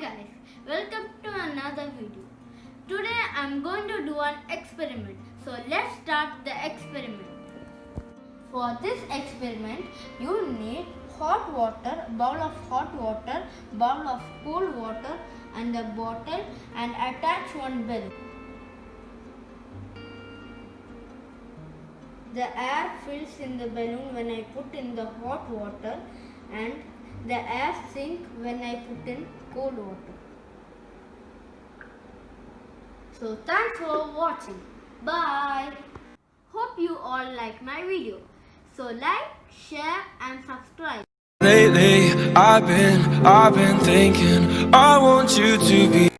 guys, welcome to another video. Today I'm going to do an experiment. So let's start the experiment. For this experiment, you need hot water, bowl of hot water, bowl of cold water and a bottle and attach one bell. The air fills in the balloon when I put in the hot water and the air sink when I put in cold water. So thanks for watching. Bye. Hope you all like my video. So like, share and subscribe. Lately, I've been, I've been thinking, I want you to be